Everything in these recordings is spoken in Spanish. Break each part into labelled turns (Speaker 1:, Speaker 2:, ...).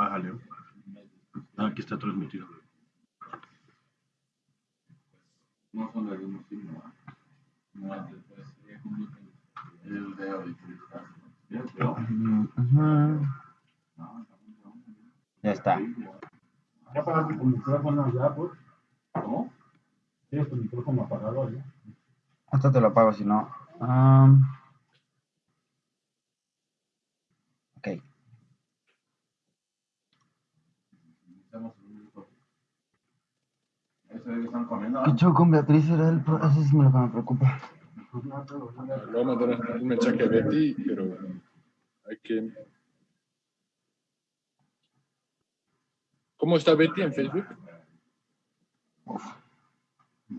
Speaker 1: Bájale. Ah, aquí está transmitido.
Speaker 2: No solo después sería el
Speaker 3: Ya está.
Speaker 1: ¿Ya apagaste tu micrófono ya, pues?
Speaker 2: ¿Cómo?
Speaker 1: ¿Tienes tu micrófono apagado ya?
Speaker 3: Hasta te lo apago si no. Um, ok.
Speaker 2: Estamos en un grupo. Eso es que están comiendo.
Speaker 3: ¿Qué show con Beatriz era el pro- Eso me lo que me preocupa.
Speaker 4: Le voy a mandar un mensaje a Betty, pero hay que... ¿Cómo está Betty en Facebook?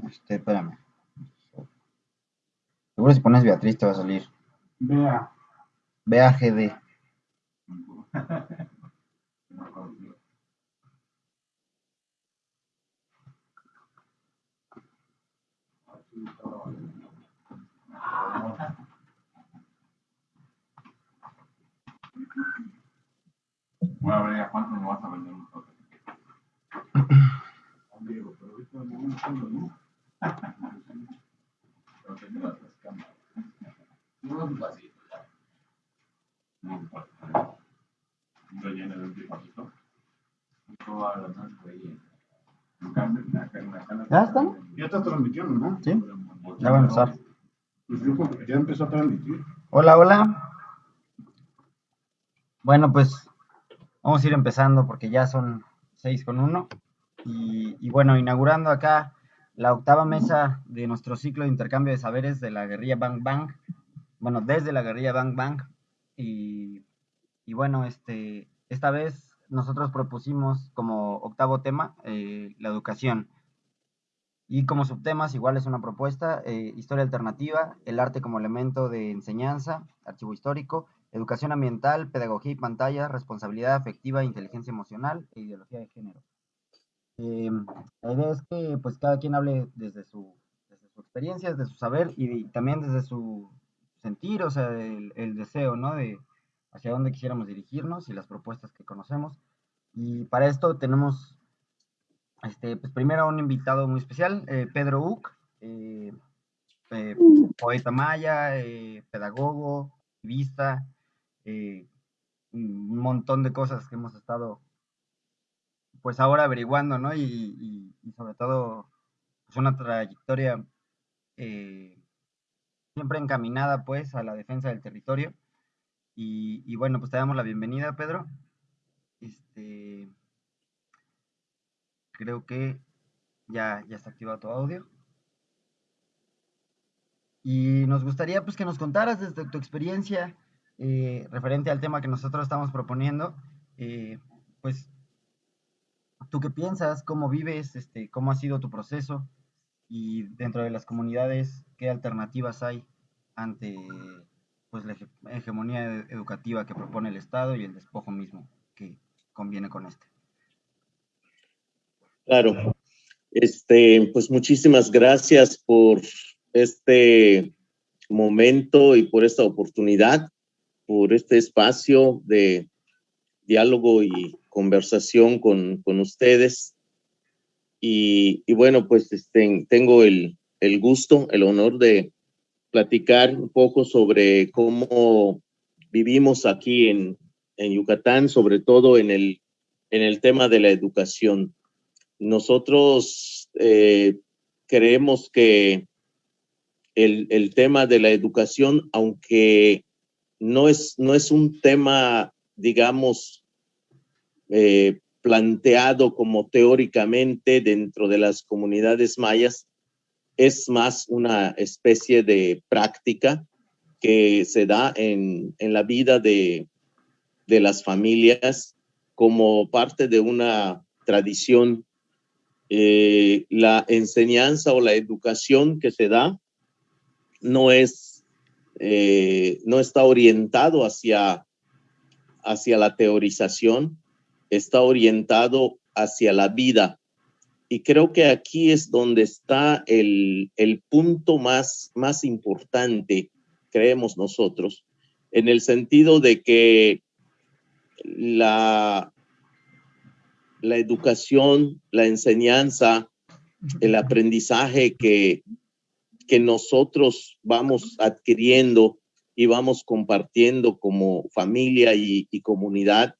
Speaker 3: Este, espérame. Seguro si pones Beatriz te va a salir.
Speaker 1: Vea.
Speaker 3: BAGD.
Speaker 2: Voy a ver a cuánto nos vas a vender nosotros.
Speaker 1: Amigo, pero ahorita no me entiendo, ¿no?
Speaker 2: Pero que las cámaras. No es fácil. Muy fácil. Un relleno de un tipacito. Todas las más cana-
Speaker 3: ¿Ya están?
Speaker 1: Ya está transmitiendo, ¿no?
Speaker 3: ¿Sí? Ya va a empezar.
Speaker 1: Pues yo creo que ya empezó a transmitir.
Speaker 3: Hola, hola. Bueno, pues vamos a ir empezando porque ya son seis con uno. Y, y bueno, inaugurando acá la octava mesa de nuestro ciclo de intercambio de saberes de la guerrilla Bang Bang. Bueno, desde la guerrilla Bang Bang. Y, y bueno, este, esta vez nosotros propusimos como octavo tema eh, la educación. Y como subtemas, igual es una propuesta, eh, historia alternativa, el arte como elemento de enseñanza, archivo histórico, educación ambiental, pedagogía y pantalla, responsabilidad afectiva, inteligencia emocional e ideología de género. Eh, la idea es que pues cada quien hable desde su, desde su experiencia, desde su saber y, también desde su sentir, o sea, el, deseo, ¿no? De hacia dónde quisiéramos dirigirnos y las propuestas que conocemos. Y para esto tenemos este, pues primero un invitado muy especial, eh, Pedro Uc, eh, eh, poeta maya, pedagogo, activista, eh, un montón de cosas que hemos estado pues ahora averiguando, ¿no? Y, sobre todo pues una trayectoria eh, siempre encaminada pues a la defensa del territorio. Y, y bueno, pues te damos la bienvenida, Pedro. Este, creo que ya, ya está activado tu audio. Y nos gustaría pues que nos contaras desde tu experiencia eh, referente al tema que nosotros estamos proponiendo, eh, pues tú qué piensas, cómo vives, este, cómo ha sido tu proceso y dentro de las comunidades, qué alternativas hay ante pues la hege- hegemonía ed- educativa que propone el Estado y el despojo mismo que conviene con este.
Speaker 5: Claro. Este, pues muchísimas gracias por este momento y por esta oportunidad, por este espacio de diálogo y conversación con, con ustedes. Y, y bueno, pues este, tengo el, el gusto, el honor de platicar un poco sobre cómo vivimos aquí en, en Yucatán, sobre todo en el, en el tema de la educación. Nosotros eh, creemos que el, el tema de la educación, aunque no es, no es un tema, digamos, eh, planteado como teóricamente dentro de las comunidades mayas, es más una especie de práctica que se da en, en la vida de, de las familias como parte de una tradición. Eh, la enseñanza o la educación que se da no es, eh, no está orientado hacia, hacia la teorización, está orientado hacia la vida. Y creo que aquí es donde está el, el punto más, más importante, creemos nosotros, en el sentido de que la, la educación, la enseñanza, el aprendizaje que, que nosotros vamos adquiriendo y vamos compartiendo como familia y, y comunidad,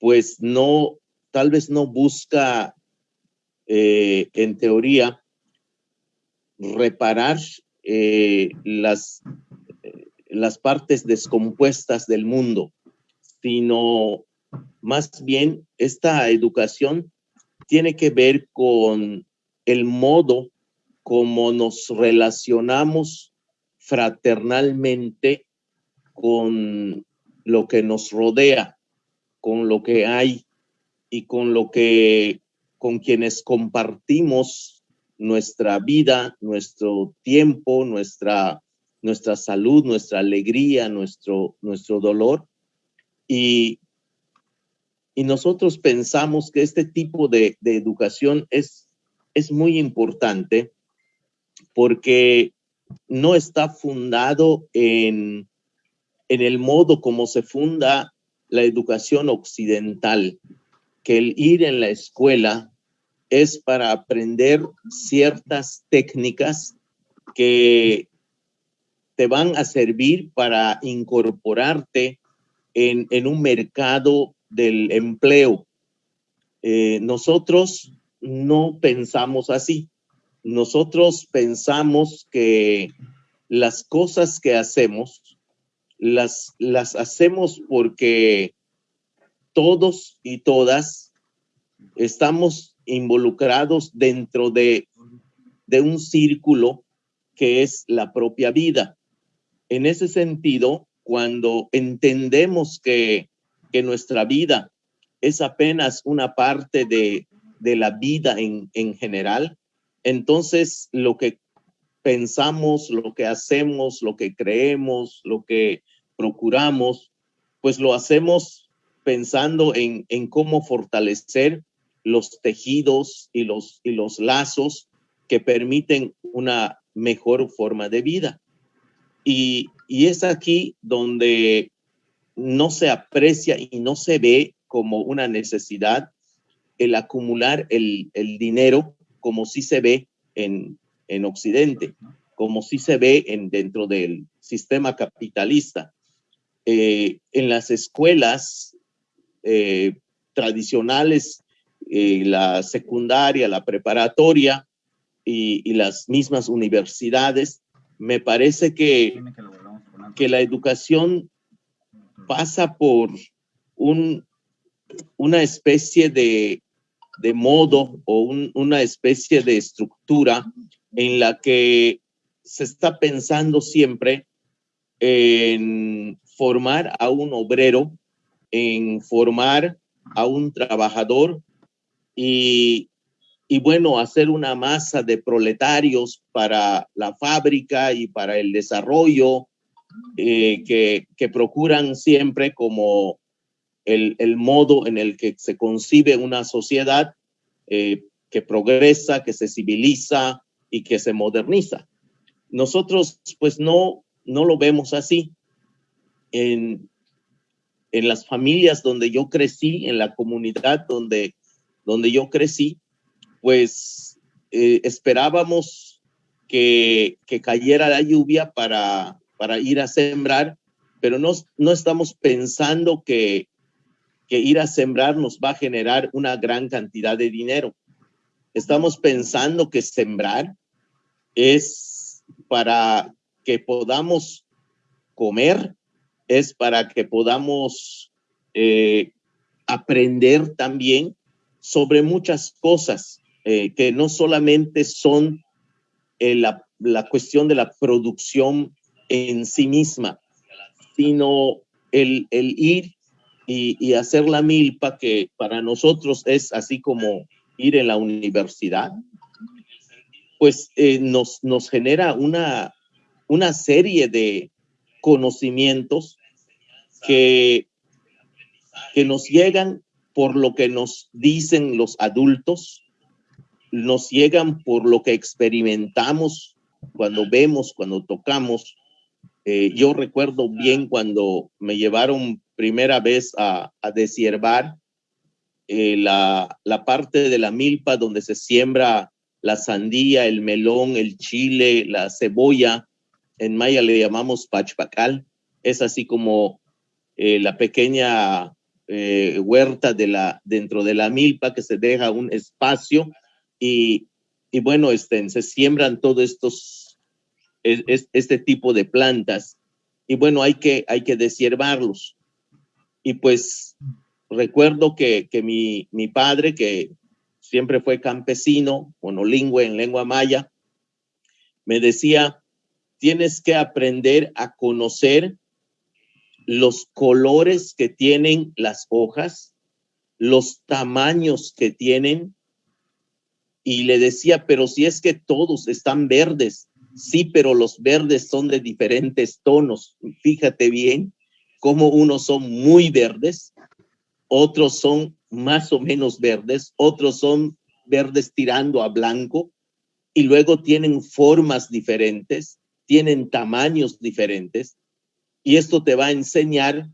Speaker 5: pues no, tal vez no busca eh, en teoría reparar eh, las, eh, las partes descompuestas del mundo, sino más bien esta educación tiene que ver con el modo como nos relacionamos fraternalmente con lo que nos rodea, con lo que hay y con lo que, con quienes compartimos nuestra vida, nuestro tiempo, nuestra, nuestra salud, nuestra alegría, nuestro, nuestro dolor. Y, y nosotros pensamos que este tipo de, de educación es, es muy importante porque no está fundado en, en el modo como se funda la educación occidental, que el ir en la escuela es para aprender ciertas técnicas que te van a servir para incorporarte en, en un mercado del empleo. Eh, nosotros no pensamos así. Nosotros pensamos que las cosas que hacemos, las, las hacemos porque todos y todas estamos involucrados dentro de, de un círculo que es la propia vida. En ese sentido, cuando entendemos que, que nuestra vida es apenas una parte de, de la vida en, en general, entonces lo que pensamos, lo que hacemos, lo que creemos, lo que procuramos, pues lo hacemos pensando en, en cómo fortalecer los tejidos y los, y los lazos que permiten una mejor forma de vida. Y, y es aquí donde no se aprecia y no se ve como una necesidad el acumular el, el dinero como si se ve en, en Occidente, como si se ve en, dentro del sistema capitalista. Eh, en las escuelas eh, tradicionales, eh, la secundaria, la preparatoria y, y, las mismas universidades, me parece que, que la educación pasa por un, una especie de, de modo o un, una especie de estructura en la que se está pensando siempre en formar a un obrero, en formar a un trabajador y, y bueno, hacer una masa de proletarios para la fábrica y para el desarrollo eh, que, que procuran siempre como el, el, modo en el que se concibe una sociedad eh, que progresa, que se civiliza y que se moderniza. Nosotros pues no, no lo vemos así. En, en las familias donde yo crecí, en la comunidad donde, donde yo crecí, pues eh, esperábamos que, que cayera la lluvia para, para ir a sembrar, pero no, no estamos pensando que que ir a sembrar nos va a generar una gran cantidad de dinero. Estamos pensando que sembrar es para que podamos comer, es para que podamos eh, aprender también sobre muchas cosas eh, que no solamente son eh, la, la cuestión de la producción en sí misma, sino el, el ir y, hacer la milpa, que para nosotros es así como ir en la universidad, pues eh, nos, nos genera una, una serie de conocimientos que, que nos llegan por lo que nos dicen los adultos, nos llegan por lo que experimentamos cuando vemos, cuando tocamos. Eh, yo recuerdo bien cuando me llevaron primera vez a, a eh, la, la parte de la milpa donde se siembra la sandía, el melón, el chile, la cebolla. En maya le llamamos pachpacal. Es así como eh, la pequeña eh, huerta de la, dentro de la milpa que se deja un espacio y, y bueno, este, se siembran todos estos, es, este tipo de plantas y bueno, hay que, hay que. Y pues recuerdo que, que mi, mi padre, que siempre fue campesino, monolingüe en lengua maya, me decía, tienes que aprender a conocer los colores que tienen las hojas, los tamaños que tienen. Y le decía, pero si es que todos están verdes, sí, pero los verdes son de diferentes tonos. Fíjate bien cómo unos son muy verdes, otros son más o menos verdes, otros son verdes tirando a blanco y luego tienen formas diferentes, tienen tamaños diferentes y esto te va a enseñar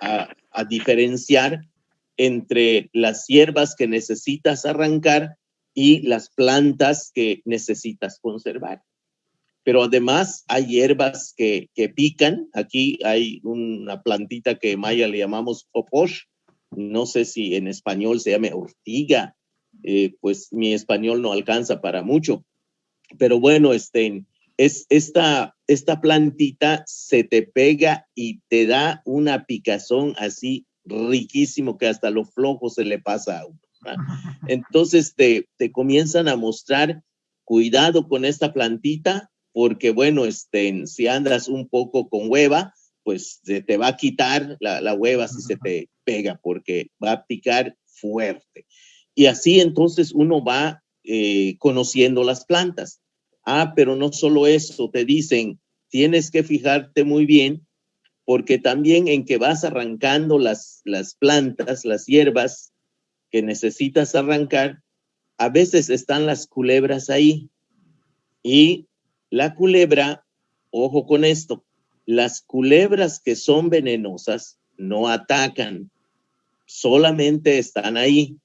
Speaker 5: a, diferenciar entre las hierbas que necesitas arrancar y las plantas que necesitas conservar. Pero además hay hierbas que, que pican. Aquí hay una plantita que en maya le llamamos poposh. No sé si en español se llame ortiga. Eh, pues mi español no alcanza para mucho. Pero bueno, este, es esta, esta plantita se te pega y te da una picazón así riquísimo que hasta lo flojo se le pasa a uno. Entonces te, te comienzan a mostrar cuidado con esta plantita porque bueno, este, si andas un poco con hueva, pues se te va a quitar la, la hueva si se te pega porque va a picar fuerte. Y así entonces uno va eh, conociendo las plantas. Ah, pero no solo eso, te dicen, tienes que fijarte muy bien porque también en que vas arrancando las, las plantas, las hierbas que necesitas arrancar, a veces están las culebras ahí. Y la culebra, ojo con esto, las culebras que son venenosas no atacan, solamente están ahí.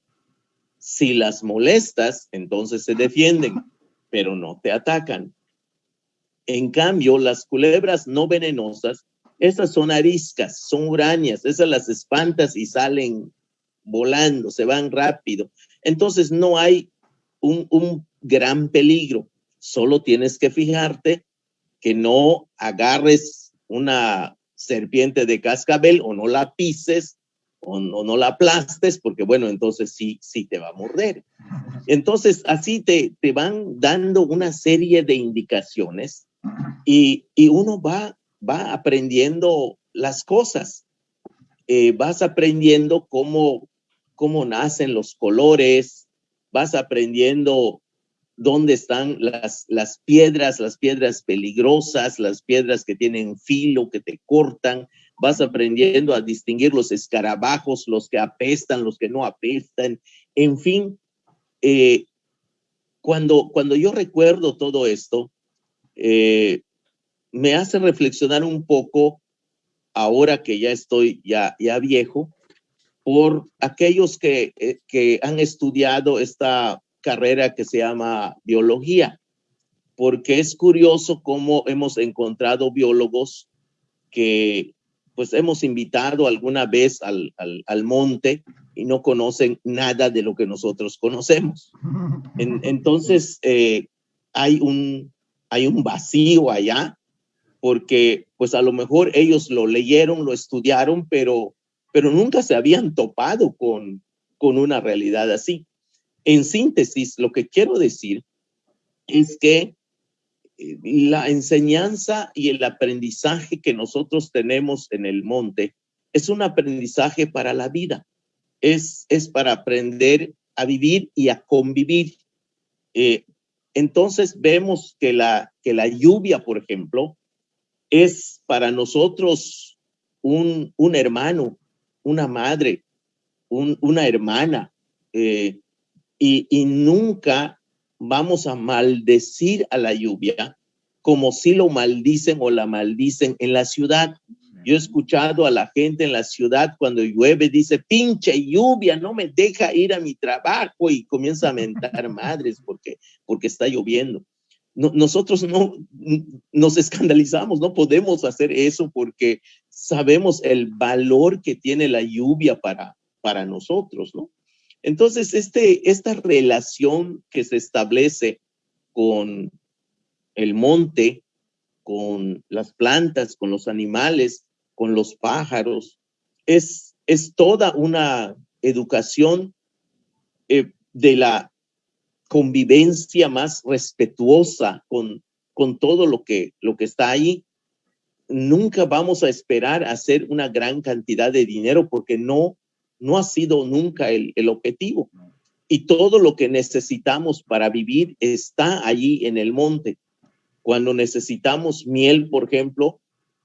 Speaker 5: Si las molestas, entonces se defienden pero no te atacan. En cambio, las culebras no venenosas, esas son ariscas, son urañas, esas las espantas y salen volando, se van rápido. Entonces no hay un, un gran peligro, solo tienes que fijarte que no agarres una serpiente de cascabel o no la pises o no, la aplastes, porque bueno, entonces sí, sí te va a morder. Entonces, así te, te van dando una serie de indicaciones y, y uno va, va aprendiendo las cosas. Eh, vas aprendiendo cómo, cómo nacen los colores, vas aprendiendo dónde están las, las piedras, las piedras peligrosas, las piedras que tienen filo, que te cortan, vas aprendiendo a distinguir los escarabajos, los que apestan, los que no apestan, en fin, eh, cuando, cuando yo recuerdo todo esto, eh, me hace reflexionar un poco, ahora que ya estoy ya, ya viejo, por aquellos que, eh, que han estudiado esta carrera que se llama biología, porque es curioso cómo hemos encontrado biólogos que pues hemos invitado alguna vez al, al, monte y no conocen nada de lo que nosotros conocemos. entonces, eh, hay, un, hay un vacío allá, porque pues a lo mejor ellos lo leyeron, lo estudiaron, pero, pero nunca se habían topado con, con una realidad así. En síntesis, lo que quiero decir es que la enseñanza y el aprendizaje que nosotros tenemos en el monte es un aprendizaje para la vida. Es, es para aprender a vivir y a convivir. Eh, entonces vemos que la, que la lluvia, por ejemplo, es para nosotros un, un hermano, una madre, una hermana, eh, y, y nunca vamos a maldecir a la lluvia como si lo maldicen o la maldicen en la ciudad. Yo he escuchado a la gente en la ciudad cuando llueve, dice, pinche lluvia, no me deja ir a mi trabajo y comienza a mentar madres porque, porque está lloviendo. No, nosotros no nos escandalizamos, no podemos hacer eso porque sabemos el valor que tiene la lluvia para, para nosotros, ¿no? Entonces, este, esta relación que se establece con el monte, con las plantas, con los animales, con los pájaros, es, es toda una educación eh, de la convivencia más respetuosa con, con todo lo que, lo que está ahí. Nunca vamos a esperar hacer una gran cantidad de dinero porque no, no ha sido nunca el, el objetivo. Y todo lo que necesitamos para vivir está allí en el monte. Cuando necesitamos miel, por ejemplo,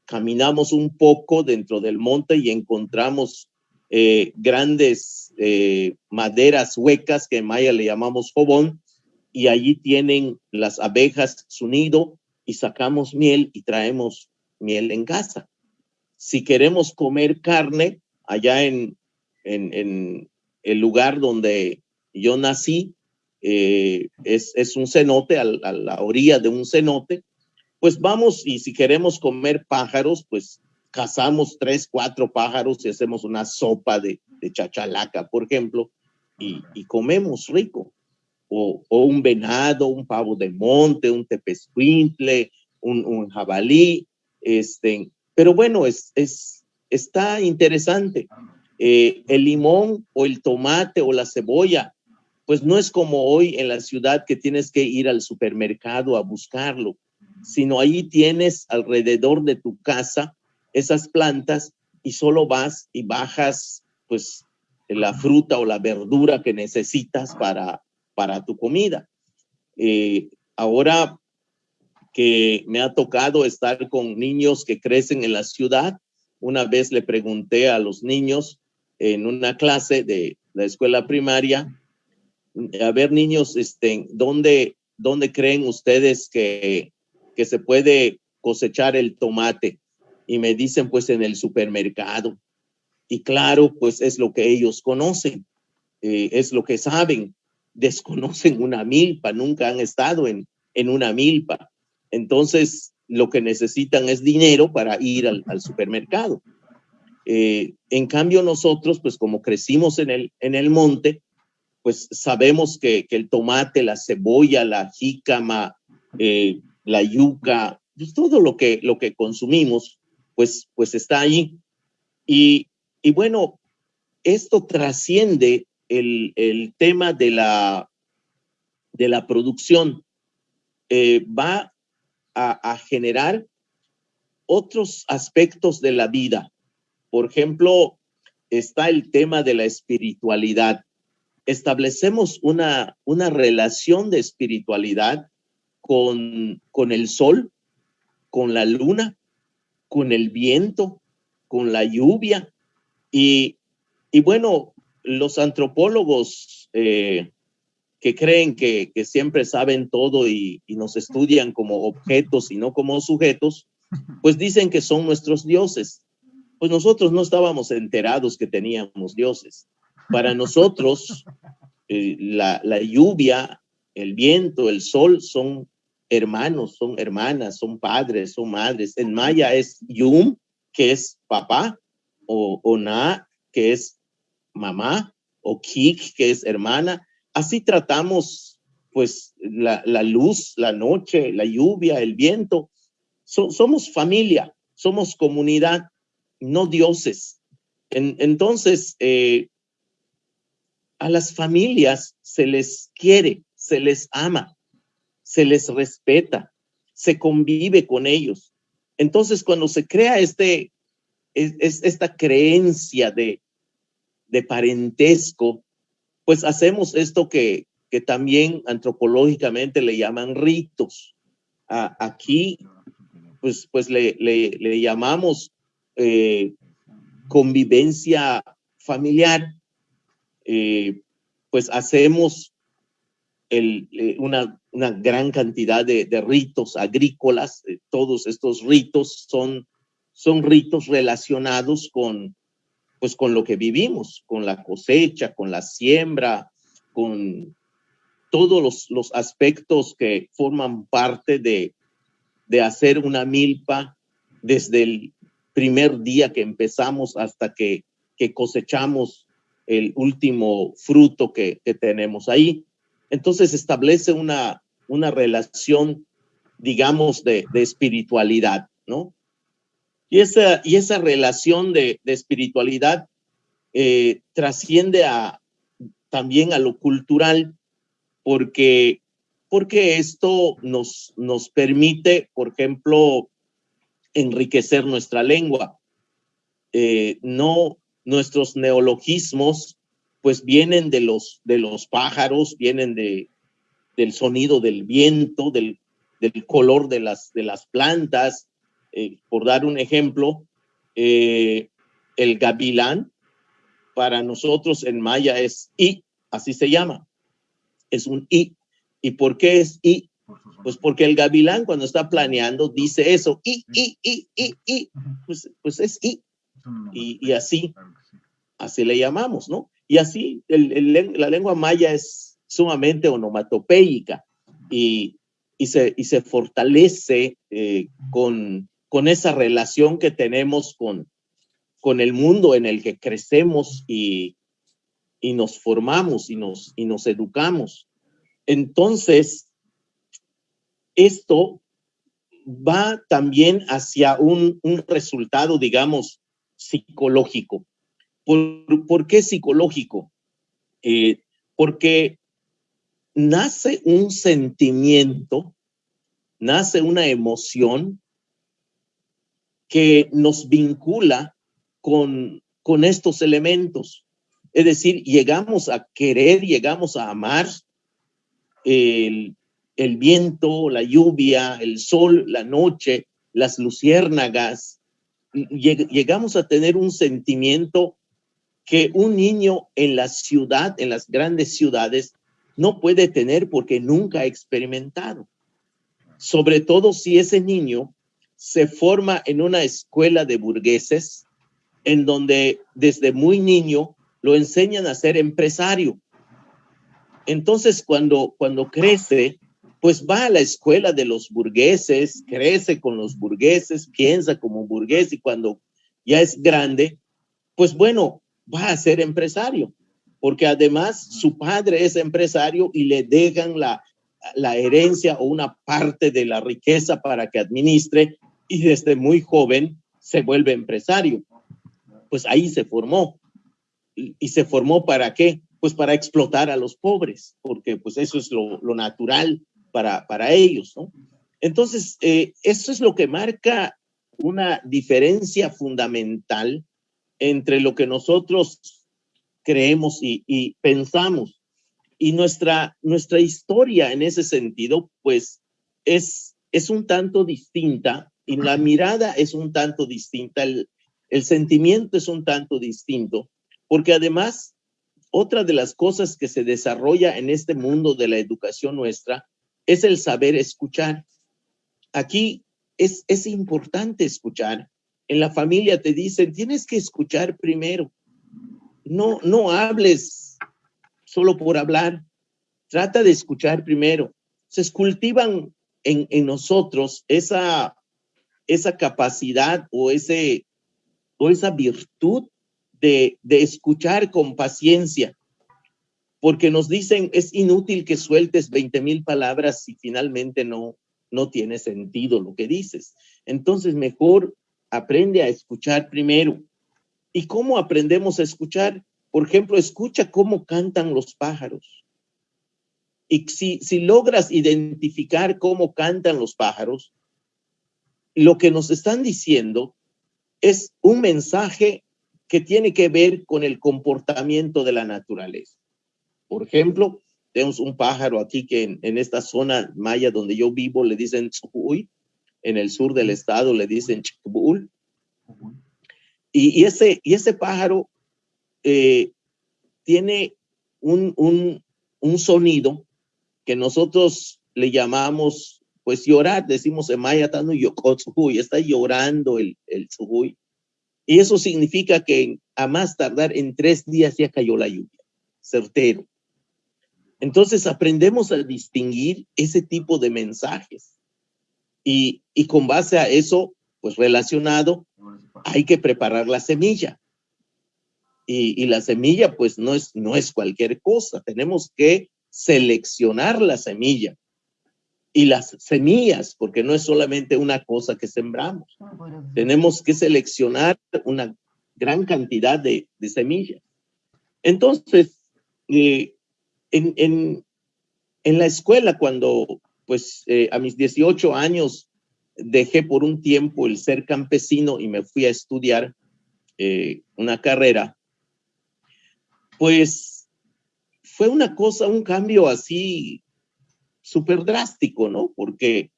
Speaker 5: caminamos un poco dentro del monte y encontramos eh, grandes eh, maderas huecas que en maya le llamamos jobón y allí tienen las abejas su nido y sacamos miel y traemos miel en casa. Si queremos comer carne, allá en, en, el lugar donde yo nací, eh, es, es, un cenote, a, a, la orilla de un cenote, pues vamos y si queremos comer pájaros, pues cazamos tres, cuatro pájaros y hacemos una sopa de, de chachalaca, por ejemplo, y, y comemos rico. O, o, un venado, un pavo de monte, un tepescuintle, un, un jabalí, este, pero bueno, es, es, está interesante. Eh, el limón o el tomate o la cebolla, pues no es como hoy en la ciudad que tienes que ir al supermercado a buscarlo, sino ahí tienes alrededor de tu casa esas plantas y solo vas y bajas pues la fruta o la verdura que necesitas para, para tu comida. Eh, ahora que me ha tocado estar con niños que crecen en la ciudad, una vez le pregunté a los niños en una clase de la escuela primaria, a ver niños, este, ¿dónde, dónde creen ustedes que, que se puede cosechar el tomate? y me dicen pues en el supermercado. Y claro, pues es lo que ellos conocen, eh, es lo que saben. Desconocen una milpa, nunca han estado en, en una milpa. Entonces, lo que necesitan es dinero para ir al, al supermercado. Eh, en cambio, nosotros, pues como crecimos en el, en el monte, pues sabemos que, el tomate, la cebolla, la jícama, eh, la yuca, pues todo lo que, lo que consumimos, pues, pues está ahí. Y, bueno, esto trasciende el, el, tema de la, de la producción. Eh, va a, generar otros aspectos de la vida. Por ejemplo, está el tema de la espiritualidad. Establecemos una, una relación de espiritualidad con, con el sol, con la luna, con el viento, con la lluvia. Y, y bueno, los antropólogos eh, que creen que, que, siempre saben todo y, y, nos estudian como objetos y no como sujetos, pues dicen que son nuestros dioses. Pues nosotros no estábamos enterados que teníamos dioses. Para nosotros, eh, la, la lluvia, el viento, el sol son hermanos, son hermanas, son padres, son madres. En maya es yum, que es papá, o, o na, que es mamá, o kik, que es hermana. Así tratamos, pues, la, la luz, la noche, la lluvia, el viento. So, somos familia, somos comunidad, no dioses. En, entonces, eh, a las familias se les quiere, se les ama se les respeta, se convive con ellos. Entonces, cuando se crea este, es, es esta creencia de, de parentesco, pues hacemos esto que, que también antropológicamente le llaman ritos. Aquí, pues, pues le, le llamamos eh, convivencia familiar. Eh, pues hacemos eh, una, gran cantidad de, ritos agrícolas. Todos estos ritos son son ritos relacionados con, pues con lo que vivimos, con la cosecha, con la siembra, con todos los, los aspectos que forman parte de, de hacer una milpa desde el primer día que empezamos hasta que, que cosechamos el último fruto que, que tenemos ahí. Entonces establece una, una relación, digamos, de, de espiritualidad, ¿no? Y esa, y esa relación de, de espiritualidad eh, trasciende a, también a lo cultural, porque, porque esto nos, nos permite, por ejemplo, enriquecer nuestra lengua. Eh, no, nuestros neologismos, pues vienen de los, de los pájaros, vienen de, del sonido del viento, del, del color de las, de las plantas. Eh, por dar un ejemplo, eh, el gavilán para nosotros en maya es i, así se llama. Es un i. ¿Y por qué es i? Pues porque el gavilán cuando está planeando dice eso, i, i, i, i, i, pues, pues es i. Y, y así, así le llamamos, ¿no? Y así el, el, la lengua maya es sumamente onomatopéica y, y, se, y se fortalece eh, con, con esa relación que tenemos con, con el mundo en el que crecemos y, y nos formamos y nos, y nos educamos. Entonces, esto va también hacia un, un resultado, digamos, psicológico. ¿Por, ¿por qué psicológico? Eh, porque nace un sentimiento, nace una emoción que nos vincula con, con estos elementos. Es decir, llegamos a querer, llegamos a amar el, el viento, la lluvia, el sol, la noche, las luciérnagas. Llegamos a tener un sentimiento que un niño en la ciudad, en las grandes ciudades, no puede tener porque nunca ha experimentado. Sobre todo si ese niño se forma en una escuela de burgueses, en donde desde muy niño lo enseñan a ser empresario. Entonces, cuando, cuando crece, pues va a la escuela de los burgueses, crece con los burgueses, piensa como burgués y cuando ya es grande, pues bueno, va a ser empresario, porque además su padre es empresario y le dejan la, la herencia o una parte de la riqueza para que administre y desde muy joven se vuelve empresario. Pues ahí se formó. ¿Y se formó para qué? Pues para explotar a los pobres, porque pues eso es lo, lo natural para, para ellos, ¿no? Entonces, eh, eso es lo que marca una diferencia fundamental entre lo que nosotros creemos y, y, pensamos. Y nuestra, nuestra historia en ese sentido, pues, es, es un tanto distinta y la mirada es un tanto distinta, el, el sentimiento es un tanto distinto, porque además, otra de las cosas que se desarrolla en este mundo de la educación nuestra es el saber escuchar. Aquí es, es importante escuchar. En la familia te dicen, tienes que escuchar primero. No, no hables solo por hablar. Trata de escuchar primero. Se cultivan en, en nosotros esa, esa capacidad o, ese, o esa virtud de, de escuchar con paciencia, porque nos dicen es inútil que sueltes 20 mil palabras si finalmente no, no tiene sentido lo que dices. Entonces mejor aprende a escuchar primero. ¿Y cómo aprendemos a escuchar? Por ejemplo, escucha cómo cantan los pájaros. Y si, si logras identificar cómo cantan los pájaros, lo que nos están diciendo es un mensaje que tiene que ver con el comportamiento de la naturaleza. Por ejemplo, tenemos un pájaro aquí que en, en esta zona maya donde yo vivo le dicen chucuy, en el sur del estado le dicen chicbul. Y, y, ese, y ese pájaro eh, tiene un, un, un sonido que nosotros le llamamos pues llorar, decimos en maya, está llorando el, el. Y eso significa que a más tardar en tres días ya cayó la lluvia, certero. Entonces aprendemos a distinguir ese tipo de mensajes. Y, y con base a eso, pues relacionado, hay que preparar la semilla. Y, y, la semilla, pues no es, no es cualquier cosa. Tenemos que seleccionar la semilla. Y las semillas, porque no es solamente una cosa que sembramos. Tenemos que seleccionar una gran cantidad de, de semillas. Entonces, eh, en, en, la escuela, cuando pues eh, a mis 18 años dejé por un tiempo el ser campesino y me fui a estudiar eh, una carrera, pues fue una cosa, un cambio así súper drástico, ¿no? Porque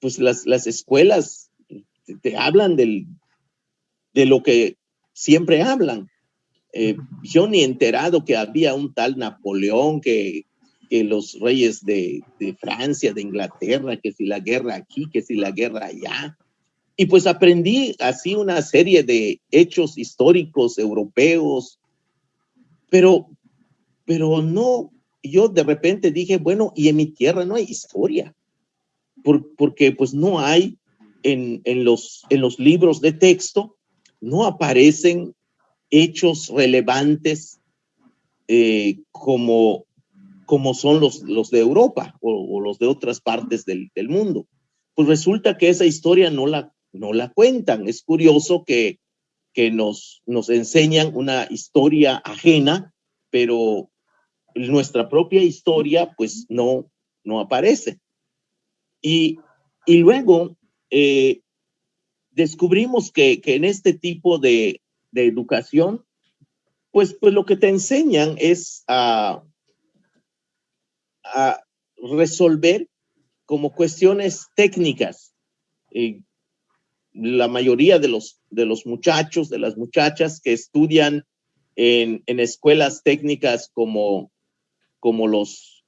Speaker 5: pues las, las escuelas te, te hablan del, de lo que siempre hablan, eh, yo ni enterado que había un tal Napoleón, que, que los reyes de, de, Francia, de Inglaterra, que si la guerra aquí, que si la guerra allá. Y pues aprendí así una serie de hechos históricos europeos, pero, pero no, yo de repente dije, bueno, y en mi tierra no hay historia, Por, porque pues no hay en, en, los, en los libros de texto, no aparecen hechos relevantes eh, como, como son los, los de Europa o, los de otras partes del, del, mundo. Pues resulta que esa historia no la, no la cuentan. Es curioso que, que nos, nos enseñan una historia ajena, pero nuestra propia historia pues no, no aparece. Y, y luego eh, descubrimos que, que en este tipo de, de educación, pues, pues lo que te enseñan es a, a resolver como cuestiones técnicas. Eh, la mayoría de los, de los muchachos, de las muchachas que estudian en, en escuelas técnicas como, como los,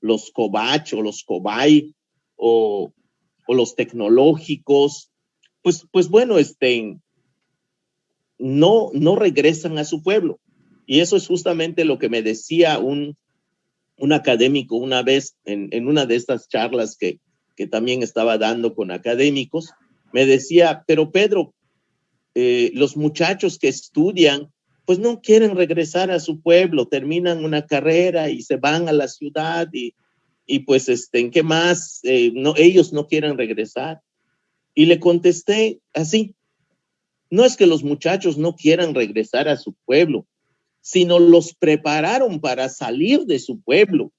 Speaker 5: los Cobach o los Cobay o, o los tecnológicos, pues, pues bueno, estén no, no regresan a su pueblo. Y eso es justamente lo que me decía un, un académico una vez en, en una de estas charlas que, que, también estaba dando con académicos. Me decía, pero Pedro, eh, los muchachos que estudian, pues no quieren regresar a su pueblo, terminan una carrera y se van a la ciudad y, y pues, este, ¿en qué más? Eh, no, ellos no quieren regresar. Y le contesté así, no es que los muchachos no quieran regresar a su pueblo, sino los prepararon para salir de su pueblo,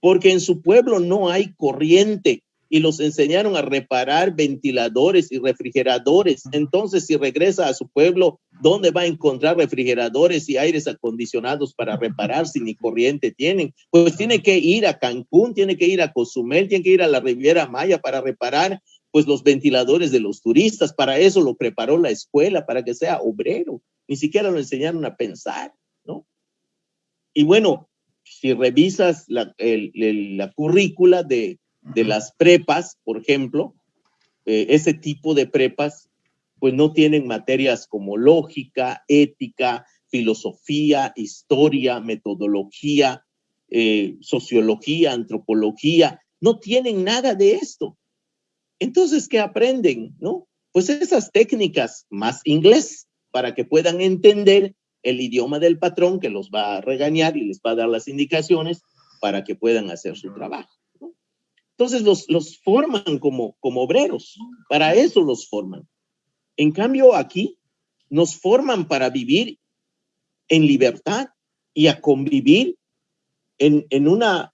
Speaker 5: porque en su pueblo no hay corriente y los enseñaron a reparar ventiladores y refrigeradores. Entonces, si regresa a su pueblo, ¿dónde va a encontrar refrigeradores y aires acondicionados para reparar si ni corriente tienen? Pues tiene que ir a Cancún, tiene que ir a Cozumel, tiene que ir a la Riviera Maya para reparar pues los ventiladores de los turistas, para eso lo preparó la escuela, para que sea obrero, ni siquiera lo enseñaron a pensar, ¿no? Y bueno, si revisas la, el, el, la currícula de, de, las prepas, por ejemplo, eh, ese tipo de prepas, pues no tienen materias como lógica, ética, filosofía, historia, metodología, eh, sociología, antropología, no tienen nada de esto. Entonces, ¿qué aprenden? ¿No? Pues esas técnicas más inglés para que puedan entender el idioma del patrón que los va a regañar y les va a dar las indicaciones para que puedan hacer su trabajo. Entonces los, los forman como, como obreros, para eso los forman. En cambio aquí nos forman para vivir en libertad y a convivir en, en una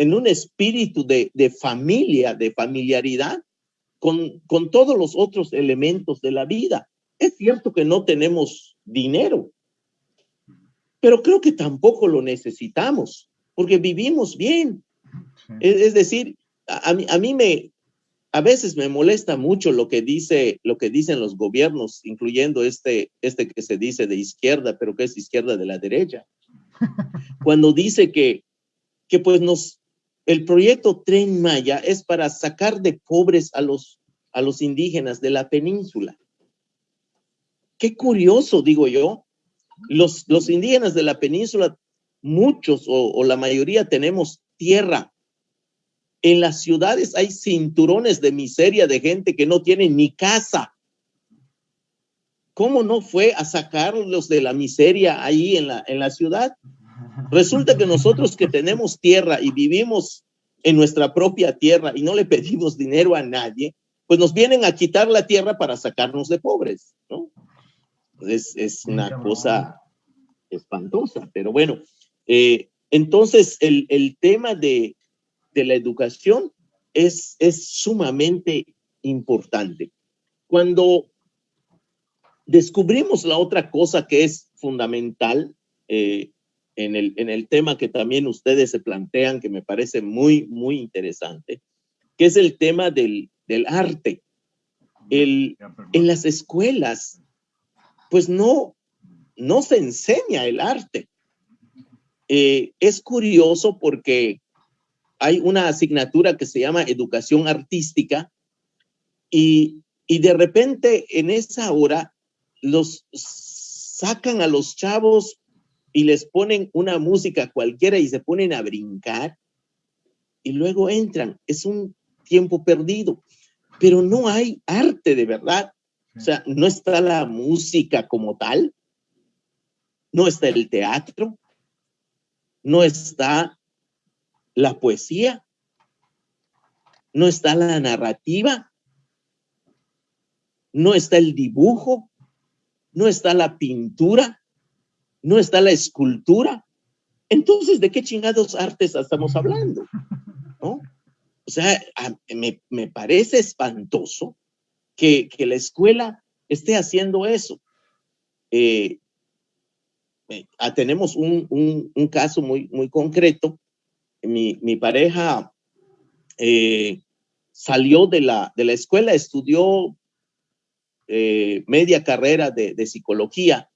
Speaker 5: en un espíritu de, de familia, de familiaridad, con, con todos los otros elementos de la vida. Es cierto que no tenemos dinero, pero creo que tampoco lo necesitamos, porque vivimos bien. Es, es, decir, a, a, mí me, a veces me molesta mucho lo que dice, lo que dicen los gobiernos, incluyendo este, este que se dice de izquierda, pero que es izquierda de la derecha. Cuando dice que, que pues nos, el proyecto Tren Maya es para sacar de pobres a los, a los indígenas de la península. Qué curioso, digo yo. Los, los indígenas de la península, muchos o, la mayoría tenemos tierra. En las ciudades hay cinturones de miseria de gente que no tiene ni casa. ¿Cómo no fue a sacarlos de la miseria ahí en la, en la ciudad? Resulta que nosotros que tenemos tierra y vivimos en nuestra propia tierra y no le pedimos dinero a nadie, pues nos vienen a quitar la tierra para sacarnos de pobres, ¿no? Es, es una cosa espantosa, pero bueno, eh, entonces el, el tema de, de, la educación es, es sumamente importante. Cuando descubrimos la otra cosa que es fundamental eh, en, el, en el tema que también ustedes se plantean, que me parece muy, muy interesante, que es el tema del, del arte. El, en las escuelas, pues no, no se enseña el arte. Eh, es curioso porque hay una asignatura que se llama educación artística y, y de repente en esa hora los sacan a los chavos y les ponen una música cualquiera y se ponen a brincar y luego entran. Es un tiempo perdido, pero no hay arte de verdad. O sea, no está la música como tal, no está el teatro, no está la poesía, no está la narrativa, no está el dibujo, no está la pintura, no está la escultura. Entonces, ¿de qué chingados artes estamos hablando? ¿No? O sea, me, me parece espantoso que, que, la escuela esté haciendo eso. Eh, eh, tenemos un, un, caso muy, muy concreto. Mi, mi pareja eh, salió de la, de la escuela, estudió media carrera de, de psicología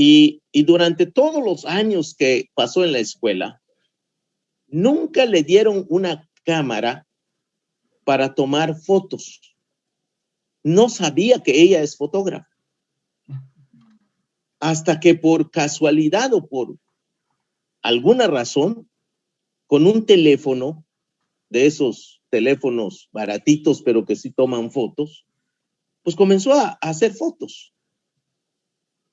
Speaker 5: y, durante todos los años que pasó en la escuela, nunca le dieron una cámara para tomar fotos. No sabía que ella es fotógrafa. Hasta que por casualidad o por alguna razón, con un teléfono de esos teléfonos baratitos, pero que sí toman fotos, pues comenzó a hacer fotos.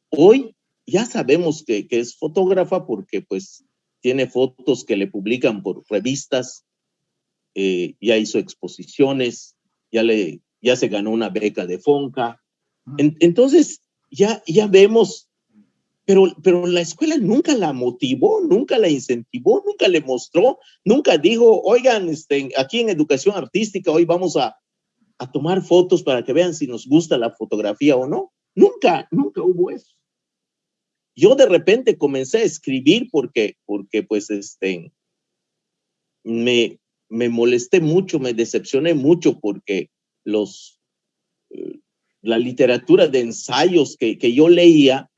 Speaker 5: Hoy ya sabemos que, que, es fotógrafa porque pues tiene fotos que le publican por revistas, eh, ya hizo exposiciones, ya, le, ya se ganó una beca de Fonca. En, entonces, ya, ya vemos, pero, pero la escuela nunca la motivó, nunca la incentivó, nunca le mostró, nunca dijo, oigan, este, aquí en educación artística hoy vamos a, a tomar fotos para que vean si nos gusta la fotografía o no. Nunca, nunca hubo eso. Yo de repente comencé a escribir porque, porque pues, este, me, me molesté mucho, me decepcioné mucho porque los, eh, la literatura de ensayos que, que yo leía,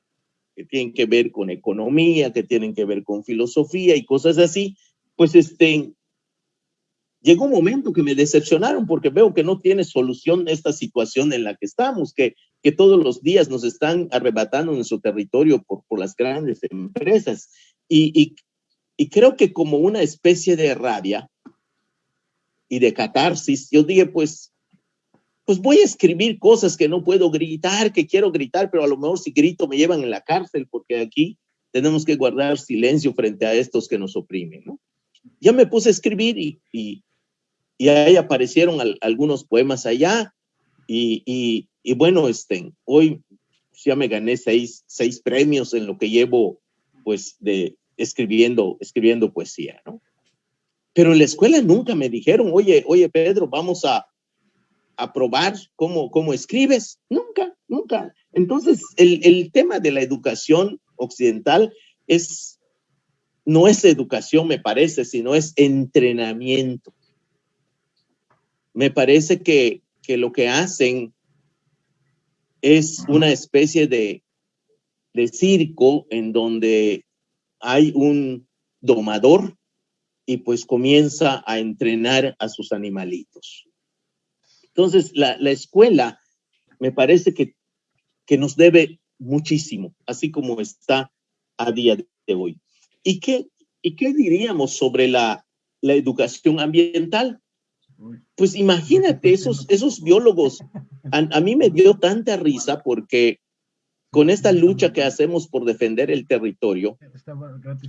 Speaker 5: que tienen que ver con economía, que tienen que ver con filosofía y cosas así, pues este, llegó un momento que me decepcionaron porque veo que no tiene solución esta situación en la que estamos, que, que todos los días nos están arrebatando nuestro territorio por, por las grandes empresas. Y, y, y, creo que como una especie de rabia y de catarsis, yo dije, pues, pues voy a escribir cosas que no puedo gritar, que quiero gritar, pero a lo mejor si grito me llevan en la cárcel porque aquí tenemos que guardar silencio frente a estos que nos oprimen, ¿no? Ya me puse a escribir y, y, y ahí aparecieron al, algunos poemas allá y, y, bueno, este, hoy ya me gané seis, seis premios en lo que llevo pues de escribiendo, escribiendo poesía, ¿no? Pero en la escuela nunca me dijeron, oye, oye Pedro, vamos a, a probar cómo, cómo escribes. Nunca, nunca. Entonces, el, el tema de la educación occidental es, no es educación, me parece, sino es entrenamiento me parece que, que lo que hacen es una especie de, de circo en donde hay un domador y pues comienza a entrenar a sus animalitos. Entonces, la, la escuela me parece que, que nos debe muchísimo, así como está a día de hoy. ¿Y qué, y qué diríamos sobre la, la educación ambiental? Pues imagínate, esos, esos biólogos, a, a, mí me dio tanta risa porque con esta lucha que hacemos por defender el territorio,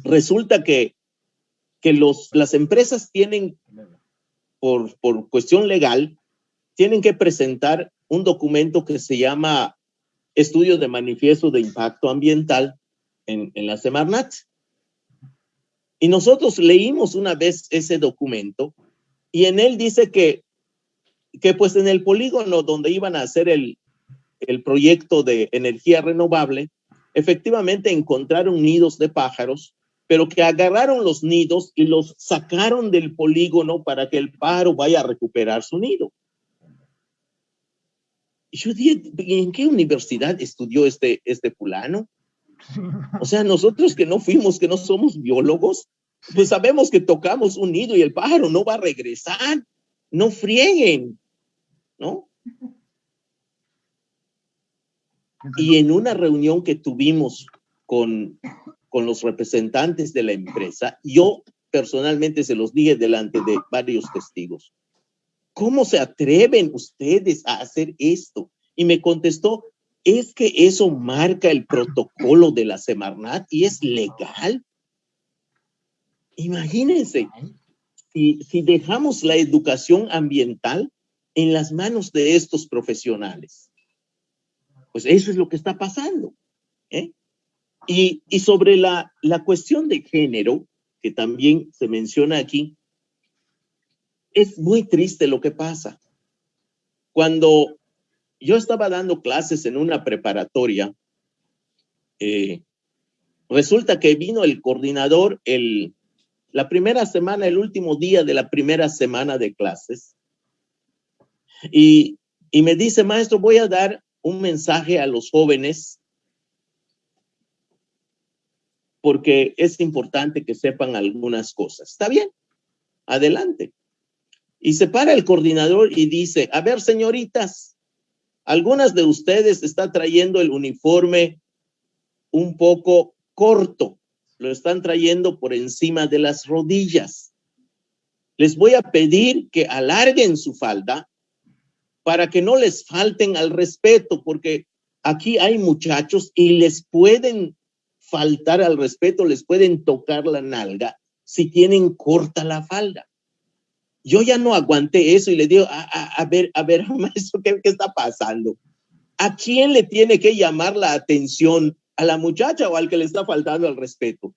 Speaker 5: resulta que, que los, las empresas tienen, por, por cuestión legal, tienen que presentar un documento que se llama Estudio de Manifiesto de Impacto Ambiental en, en la Semarnat. Y nosotros leímos una vez ese documento y en él dice que, que pues en el polígono donde iban a hacer el, el proyecto de energía renovable, efectivamente encontraron nidos de pájaros, pero que agarraron los nidos y los sacaron del polígono para que el pájaro vaya a recuperar su nido. Yo dije, ¿en qué universidad estudió este, este fulano? O sea, nosotros que no fuimos, que no somos biólogos, pues sabemos que tocamos un nido y el pájaro no va a regresar. No frieguen, ¿no? Y en una reunión que tuvimos con, con los representantes de la empresa, yo personalmente se los dije delante de varios testigos. ¿Cómo se atreven ustedes a hacer esto? Y me contestó, es que eso marca el protocolo de la Semarnat y es legal. Imagínense, si, si dejamos la educación ambiental en las manos de estos profesionales. Pues eso es lo que está pasando. ¿eh? Y, sobre la, la cuestión de género, que también se menciona aquí, es muy triste lo que pasa. Cuando yo estaba dando clases en una preparatoria, eh, resulta que vino el coordinador el, la primera semana, el último día de la primera semana de clases, y, me dice, maestro, voy a dar un mensaje a los jóvenes porque es importante que sepan algunas cosas. ¿Está bien? Adelante. Y se para el coordinador y dice, a ver, señoritas, algunas de ustedes están trayendo el uniforme un poco corto, lo están trayendo por encima de las rodillas. Les voy a pedir que alarguen su falda para que no les falten al respeto, porque aquí hay muchachos y les pueden faltar al respeto, les pueden tocar la nalga si tienen corta la falda. Yo ya no aguanté eso y le digo, a, a, a ver, a ver, maestro, ¿qué, ¿qué está pasando? ¿A quién le tiene que llamar la atención? ¿A la muchacha o al que le está faltando al respeto?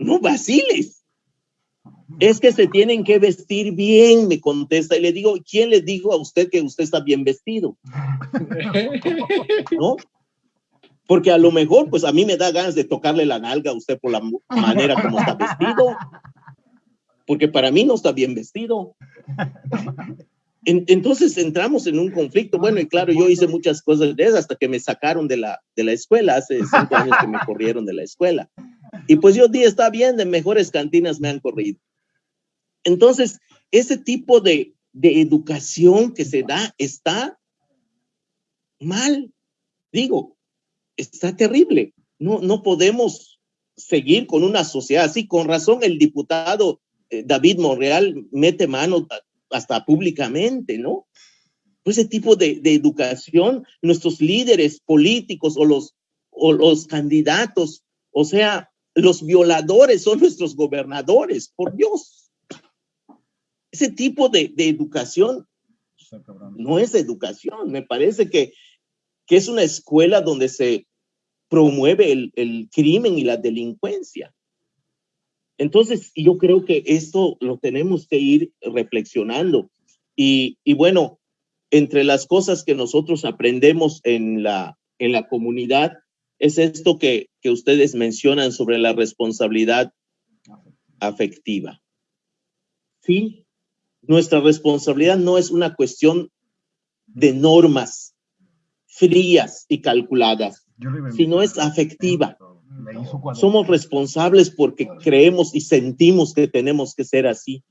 Speaker 5: No vaciles. Es que se tienen que vestir bien, me contesta. Y le digo, ¿quién le dijo a usted que usted está bien vestido? ¿No? Porque a lo mejor, pues a mí me da ganas de tocarle la nalga a usted por la manera como está vestido. Porque para mí no está bien vestido. En, entonces entramos en un conflicto. Bueno, y claro, yo hice muchas cosas de esas hasta que me sacaron de la, de la escuela. Hace cinco años que me corrieron de la escuela. Y pues yo dije, está bien, de mejores cantinas me han corrido. Entonces, ese tipo de, de educación que se da está mal. Digo, está terrible. No, no podemos seguir con una sociedad así. Con razón, el diputado eh, David Monreal mete mano hasta públicamente, ¿no? Ese tipo de, de, educación, nuestros líderes políticos o los, o los candidatos, o sea, los violadores son nuestros gobernadores, por Dios. Ese tipo de, de educación no es educación, me parece que, que es una escuela donde se promueve el, el crimen y la delincuencia. Entonces, yo creo que esto lo tenemos que ir reflexionando. Y, y, bueno, entre las cosas que nosotros aprendemos en la, en la comunidad es esto que, que ustedes mencionan sobre la responsabilidad afectiva. Sí, nuestra responsabilidad no es una cuestión de normas frías y calculadas, sino es afectiva. Somos responsables porque creemos y sentimos que tenemos que ser así.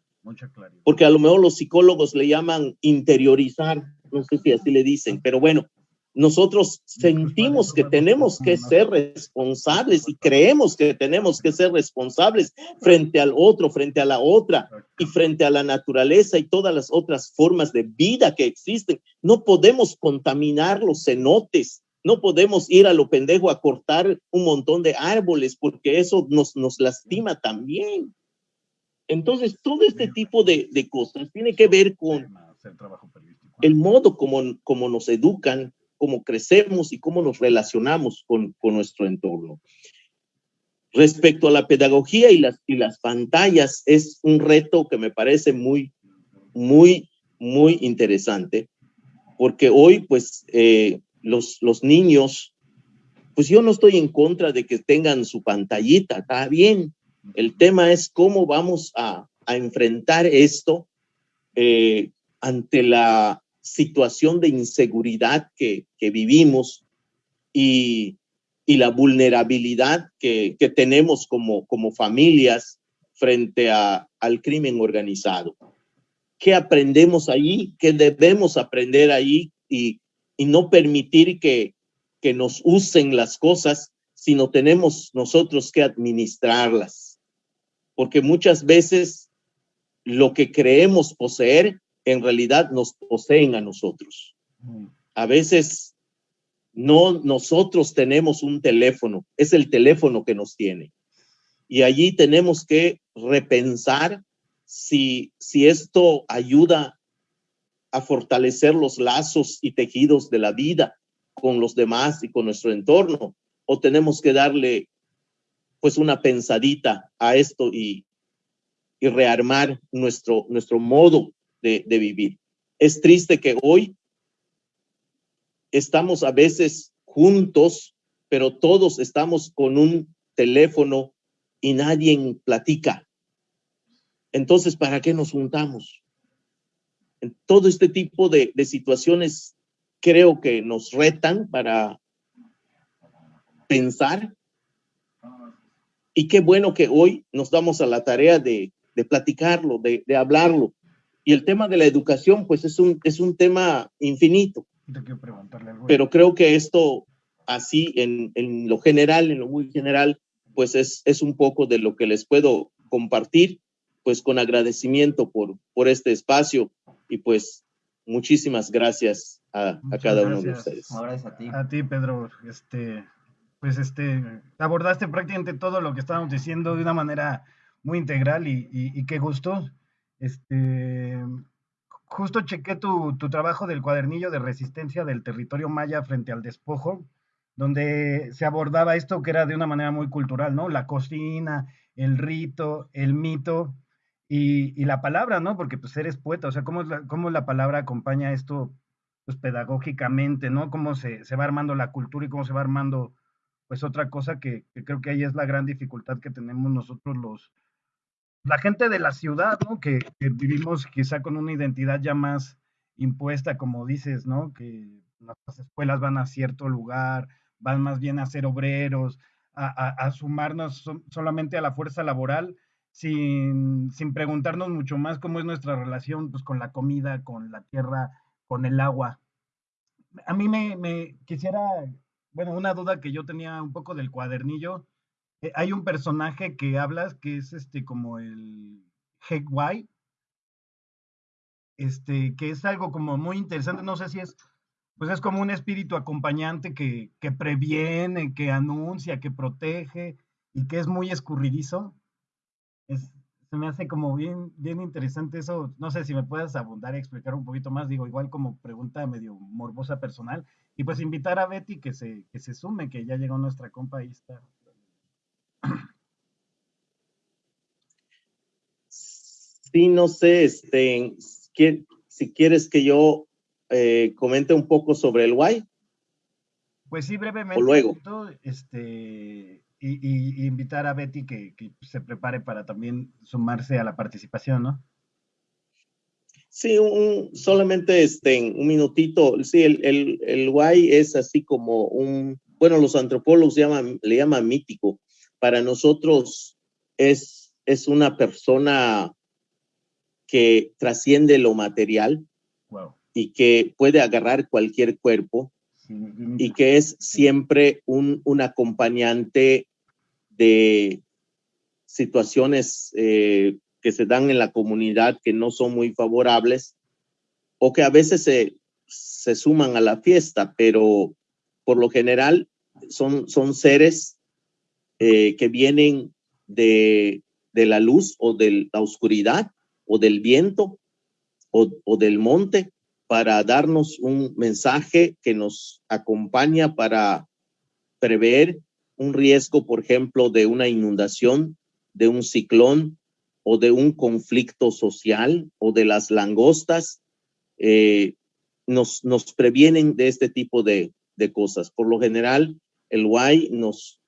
Speaker 5: Porque a lo mejor los psicólogos le llaman interiorizar, no sé si así le dicen, pero bueno, nosotros sentimos que tenemos que ser responsables y creemos que tenemos que ser responsables frente al otro, frente a la otra y frente a la naturaleza y todas las otras formas de vida que existen. No podemos contaminar los cenotes, no podemos ir a lo pendejo a cortar un montón de árboles porque eso nos, nos lastima también. Entonces, todo este tipo de, de cosas tiene que ver con el modo como, como nos educan, cómo crecemos y cómo nos relacionamos con, con nuestro entorno. Respecto a la pedagogía y las, y las pantallas, es un reto que me parece muy, muy, muy interesante, porque hoy, pues, eh, los, los niños, pues yo no estoy en contra de que tengan su pantallita, está bien. El tema es cómo vamos a, a enfrentar esto eh, ante la situación de inseguridad que, que vivimos y, y, la vulnerabilidad que, que tenemos como, como familias frente a, al crimen organizado. ¿Qué aprendemos allí? ¿Qué debemos aprender allí? Y, y no permitir que, que nos usen las cosas, sino tenemos nosotros que administrarlas. Porque muchas veces lo que creemos poseer en realidad nos poseen a nosotros. A veces no nosotros tenemos un teléfono, es el teléfono que nos tiene. Y allí tenemos que repensar si, si esto ayuda a fortalecer los lazos y tejidos de la vida con los demás y con nuestro entorno, o tenemos que darle pues una pensadita a esto y, y rearmar nuestro, nuestro modo de, vivir. Es triste que hoy estamos a veces juntos, pero todos estamos con un teléfono y nadie platica. Entonces, ¿para qué nos juntamos? En todo este tipo de, de situaciones creo que nos retan para pensar. Y qué bueno que hoy nos damos a la tarea de, de platicarlo, de hablarlo. Y el tema de la educación, pues es un, es un tema infinito. Pero creo que esto, así en, en, lo general, en lo muy general, pues es, es un poco de lo que les puedo compartir, pues con agradecimiento por, por este espacio y pues muchísimas gracias a, a cada
Speaker 1: gracias.
Speaker 5: uno de ustedes.
Speaker 3: Ahora es a ti.
Speaker 1: A ti, Pedro. Este, pues este, abordaste prácticamente todo lo que estábamos diciendo de una manera muy integral y, y, y qué gusto. Este, justo chequé tu, tu, trabajo del cuadernillo de resistencia del territorio maya frente al despojo, donde se abordaba esto que era de una manera muy cultural, ¿no? La cocina, el rito, el mito y, la palabra, ¿no? Porque pues eres poeta, o sea, cómo la, cómo la palabra acompaña esto pues pedagógicamente, ¿no? Cómo se, se, va armando la cultura y cómo se va armando pues otra cosa que, que creo que ahí es la gran dificultad que tenemos nosotros los, la gente de la ciudad, ¿no? Que, vivimos quizá con una identidad ya más impuesta, como dices, ¿no? Que nuestras escuelas van a cierto lugar, van más bien a ser obreros, a, sumarnos so, solamente a la fuerza laboral, sin, sin, preguntarnos mucho más cómo es nuestra relación pues, con la comida, con la tierra, con el agua. A mí me, me quisiera, bueno, una duda que yo tenía un poco del cuadernillo, eh, hay un personaje que hablas que es este como el Hegwai, este, que es algo como muy interesante, no sé si es, pues es como un espíritu acompañante que, que previene, que anuncia, que protege y que es muy escurridizo. Es, se me hace como bien, bien interesante eso. No sé si me puedes abundar y explicar un poquito más, digo, igual como pregunta medio morbosa personal. Y pues invitar a Betty que se, que se sume, que ya llegó nuestra compa, ahí está.
Speaker 5: Sí, no sé, este, si quieres que yo eh, comente un poco sobre el guay.
Speaker 1: Pues sí, brevemente.
Speaker 5: O luego.
Speaker 1: Este, y, y, invitar a Betty que, que, se prepare para también sumarse a la participación, ¿no?
Speaker 5: Sí, un, solamente este, un minutito. Sí, el, el, el guay es así como un, bueno, los antropólogos llaman, le llaman mítico. Para nosotros es, es una persona que trasciende lo material y que puede agarrar cualquier cuerpo y que es siempre un, un acompañante de situaciones eh, que se dan en la comunidad que no son muy favorables o que a veces se, se suman a la fiesta, pero por lo general son, son seres eh, que vienen de, de, la luz o de la oscuridad o del viento o, o del monte para darnos un mensaje que nos acompaña para prever un riesgo, por ejemplo, de una inundación, de un ciclón o de un conflicto social o de las langostas, eh, nos, nos previenen de este tipo de, de cosas. Por lo general, el Y nos,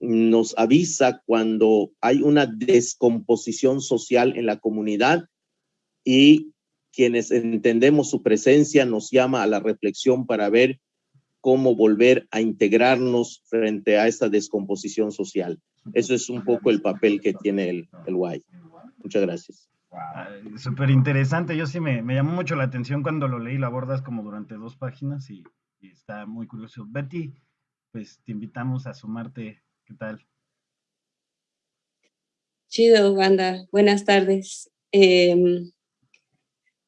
Speaker 5: nos avisa cuando hay una descomposición social en la comunidad y quienes entendemos su presencia nos llama a la reflexión para ver cómo volver a integrarnos frente a esta descomposición social. Eso es un poco el papel que tiene el, el. Muchas gracias.
Speaker 1: Súper interesante. Yo sí me, me, llamó mucho la atención cuando lo leí. Lo abordas como durante dos páginas y, está muy curioso. Betty, pues te invitamos a sumarte. ¿Qué tal?
Speaker 6: Chido, banda. Buenas tardes. Eh,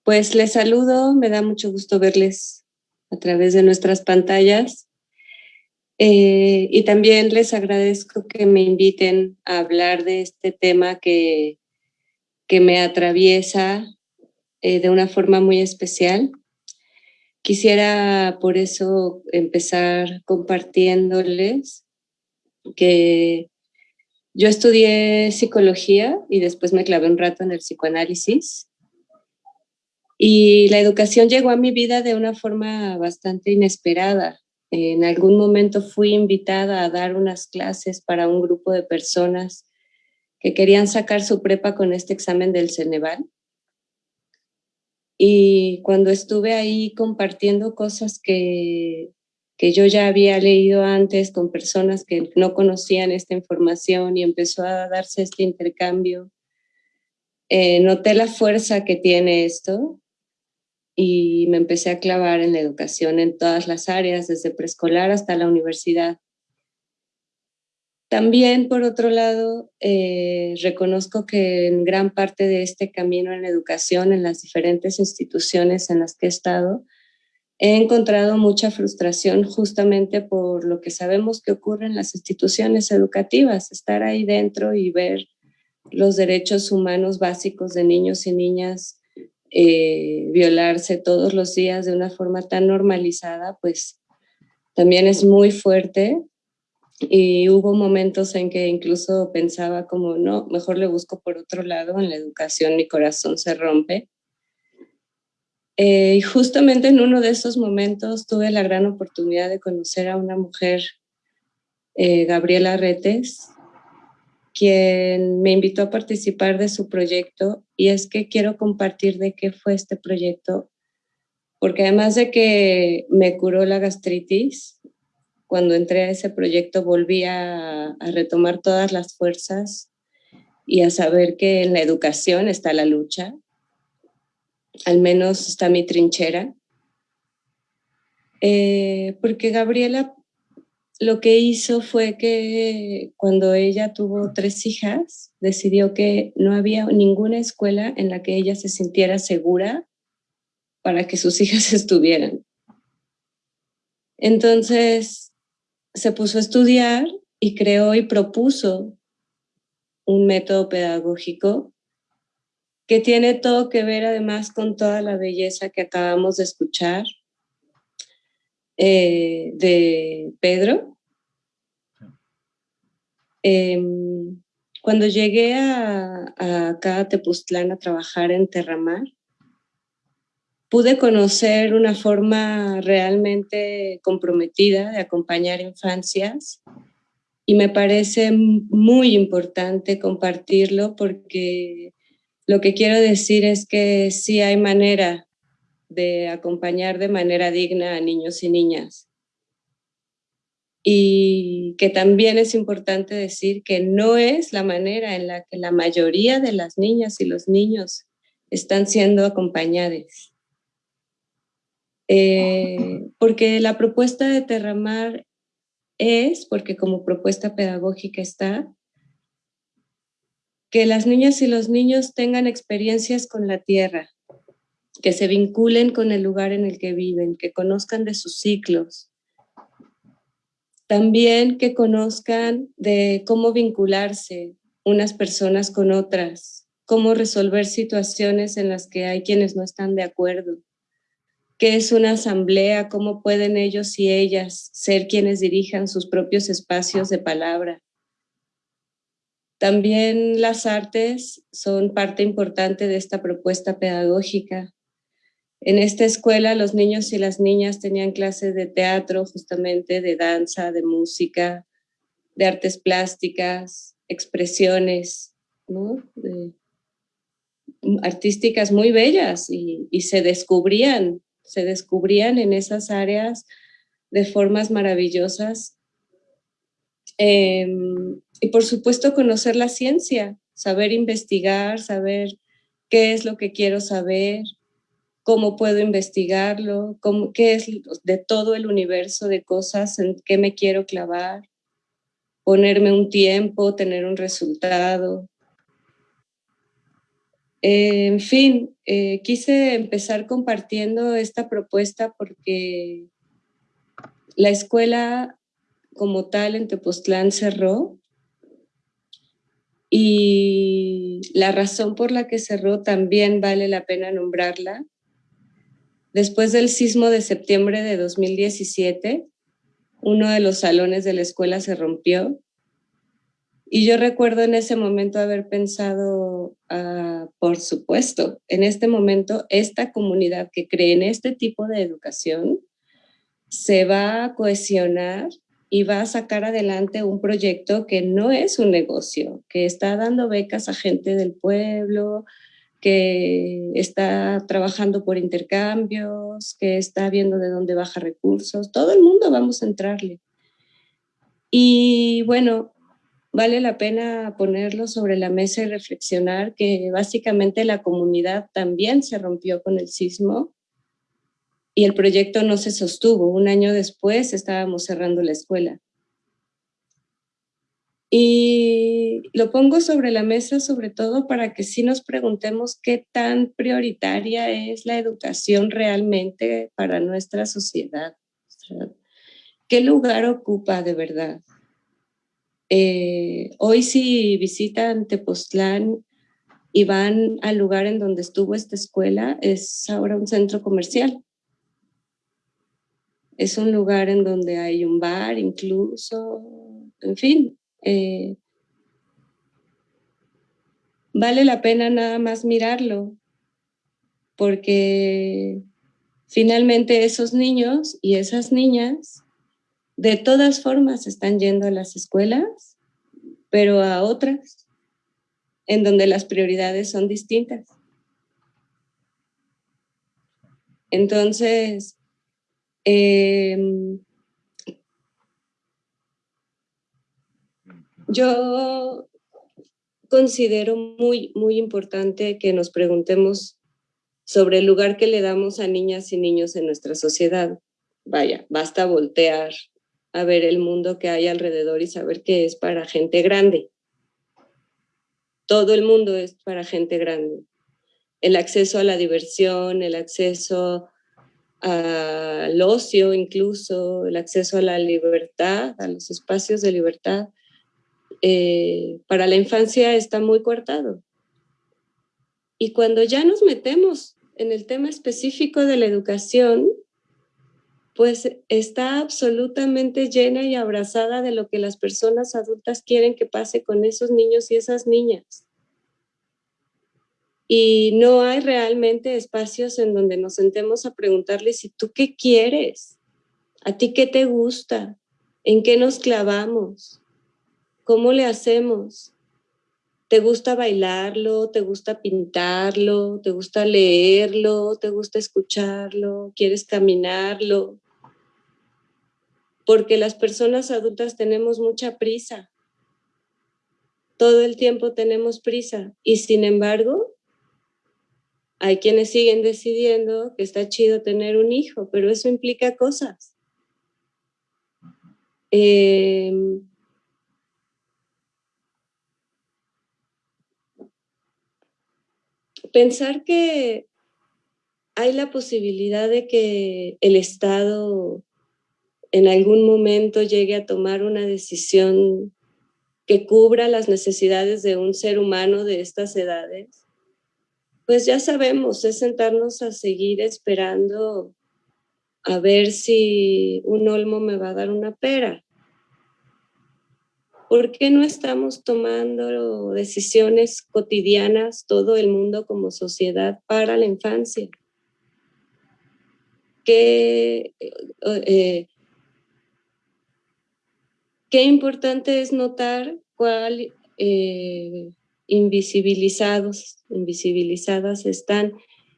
Speaker 6: pues les saludo, me da mucho gusto verles a través de nuestras pantallas. Eh, y también les agradezco que me inviten a hablar de este tema que, que me atraviesa eh, de una forma muy especial. Quisiera por eso empezar compartiéndoles que yo estudié psicología y después me clavé un rato en el psicoanálisis y la educación llegó a mi vida de una forma bastante inesperada. En algún momento fui invitada a dar unas clases para un grupo de personas que querían sacar su prepa con este examen del Ceneval. Y cuando estuve ahí compartiendo cosas que, que yo ya había leído antes con personas que no conocían esta información y empezó a darse este intercambio, eh, noté la fuerza que tiene esto y me empecé a clavar en la educación en todas las áreas, desde preescolar hasta la universidad. También, por otro lado, eh, reconozco que en gran parte de este camino en la educación, en las diferentes instituciones en las que he estado, he encontrado mucha frustración justamente por lo que sabemos que ocurre en las instituciones educativas, estar ahí dentro y ver los derechos humanos básicos de niños y niñas eh, violarse todos los días de una forma tan normalizada, pues también es muy fuerte. Y hubo momentos en que incluso pensaba como, no, mejor le busco por otro lado, en la educación mi corazón se rompe. Eh, y justamente en uno de esos momentos tuve la gran oportunidad de conocer a una mujer, eh, Gabriela Retes, quien me invitó a participar de su proyecto. Y es que quiero compartir de qué fue este proyecto, porque además de que me curó la gastritis, cuando entré a ese proyecto volví a, a retomar todas las fuerzas y a saber que en la educación está la lucha, al menos está mi trinchera, eh, porque Gabriela lo que hizo fue que cuando ella tuvo tres hijas, decidió que no había ninguna escuela en la que ella se sintiera segura para que sus hijas estuvieran. Entonces se puso a estudiar y creó y propuso un método pedagógico que tiene todo que ver además con toda la belleza que acabamos de escuchar eh, de Pedro. Eh, cuando llegué a, a, acá a a trabajar en Terramar, pude conocer una forma realmente comprometida de acompañar infancias y me parece muy importante compartirlo porque lo que quiero decir es que sí hay manera de acompañar de manera digna a niños y niñas. y que también es importante decir que no es la manera en la que la mayoría de las niñas y los niños están siendo acompañados. Eh, porque la propuesta de Terramar es, porque como propuesta pedagógica está, que las niñas y los niños tengan experiencias con la tierra, que se vinculen con el lugar en el que viven, que conozcan de sus ciclos, también que conozcan de cómo vincularse unas personas con otras, cómo resolver situaciones en las que hay quienes no están de acuerdo, qué es una asamblea, cómo pueden ellos y ellas ser quienes dirijan sus propios espacios de palabra, también las artes son parte importante de esta propuesta pedagógica. En esta escuela los niños y las niñas tenían clases de teatro, justamente de danza, de música, de artes plásticas, expresiones artísticas muy bellas y, y se descubrían, se descubrían en esas áreas de formas maravillosas Em, y por supuesto conocer la ciencia, saber investigar, saber qué es lo que quiero saber, cómo puedo investigarlo, cómo, qué es de todo el universo de cosas en qué me quiero clavar, ponerme un tiempo, tener un resultado. en fin, eh, quise empezar compartiendo esta propuesta porque la escuela como tal en Tepoztlán cerró y la razón por la que cerró también vale la pena nombrarla. Después del sismo de septiembre de 2017, uno de los salones de la escuela se rompió y yo recuerdo en ese momento haber pensado, ah, por supuesto, en este momento esta comunidad que cree en este tipo de educación se va a cohesionar y va a sacar adelante un proyecto que no es un negocio, que está dando becas a gente del pueblo, que está trabajando por intercambios, que está viendo de dónde baja recursos. Todo el mundo vamos a entrarle. Y bueno, vale la pena ponerlo sobre la mesa y reflexionar que básicamente la comunidad también se rompió con el sismo y el proyecto no se sostuvo. Un año después estábamos cerrando la escuela. Y lo pongo sobre la mesa sobre todo para que sí nos preguntemos qué tan prioritaria es la educación realmente para nuestra sociedad. ¿Qué lugar ocupa de verdad? Eh, hoy si visitan Tepoztlán y van al lugar en donde estuvo esta escuela, es ahora un centro comercial. Es un lugar en donde hay un bar incluso, en fin. Eh, vale la pena nada más mirarlo, porque finalmente esos niños y esas niñas de todas formas están yendo a las escuelas, pero a otras, en donde las prioridades son distintas. Entonces, Em, yo considero muy, muy importante que nos preguntemos sobre el lugar que le damos a niñas y niños en nuestra sociedad. Vaya, basta voltear a ver el mundo que hay alrededor y saber que es para gente grande. Todo el mundo es para gente grande. El acceso a la diversión, el acceso al ocio incluso, el acceso a la libertad, a los espacios de libertad, eh, para la infancia está muy cortado. Y cuando ya nos metemos en el tema específico de la educación, pues está absolutamente llena y abrazada de lo que las personas adultas quieren que pase con esos niños y esas niñas y no hay realmente espacios en donde nos sentemos a preguntarle si tú qué quieres, a ti qué te gusta, en qué nos clavamos, cómo le hacemos. ¿Te gusta bailarlo? ¿Te gusta pintarlo? ¿Te gusta leerlo? ¿Te gusta escucharlo? ¿Quieres caminarlo? porque las personas adultas tenemos mucha prisa. Todo el tiempo tenemos prisa y sin embargo hay quienes siguen decidiendo que está chido tener un hijo, pero eso implica cosas. Em, pensar que hay la posibilidad de que el Estado en algún momento llegue a tomar una decisión que cubra las necesidades de un ser humano de estas edades, pues ya sabemos, es sentarnos a seguir esperando a ver si un olmo me va a dar una pera. ¿Por qué no estamos tomando decisiones cotidianas, todo el mundo como sociedad, para la infancia? ¿Qué, eh, qué importante es notar cuál eh, invisibilizados, invisibilizadas están.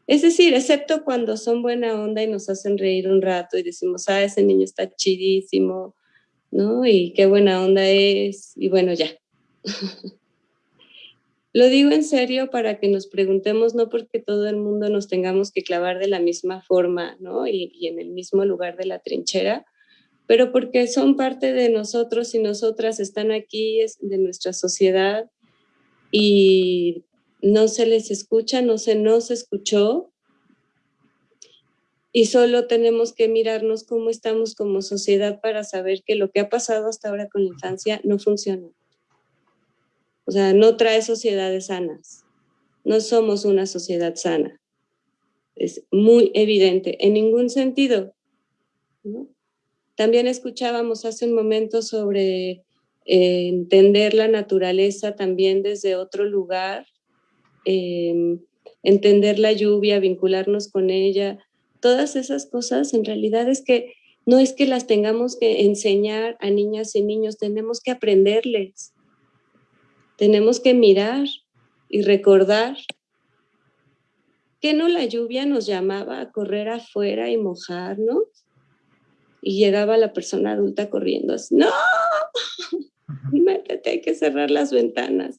Speaker 6: Es decir, excepto cuando son buena onda y nos hacen reír un rato y decimos, ah, ese niño está chidísimo, ¿no? Y qué buena onda es, y bueno, ya. Lo digo en serio para que nos preguntemos, no porque todo el mundo nos tengamos que clavar de la misma forma, ¿no? Y, y en el mismo lugar de la trinchera, pero porque son parte de nosotros y nosotras están aquí, es de nuestra sociedad, y no se les escucha, no se nos escuchó y solo tenemos que mirarnos cómo estamos como sociedad para saber que lo que ha pasado hasta ahora con la infancia no funciona. O sea, no trae sociedades sanas. No somos una sociedad sana. Es muy evidente, en ningún sentido. También escuchábamos hace un momento sobre eh, entender la naturaleza también desde otro lugar, em, entender la lluvia, vincularnos con ella, todas esas cosas en realidad es que no es que las tengamos que enseñar a niñas y niños, tenemos que aprenderles, tenemos que mirar y recordar que no la lluvia nos llamaba a correr afuera y mojarnos y llegaba la persona adulta corriendo así, no, métete, hay que cerrar las ventanas.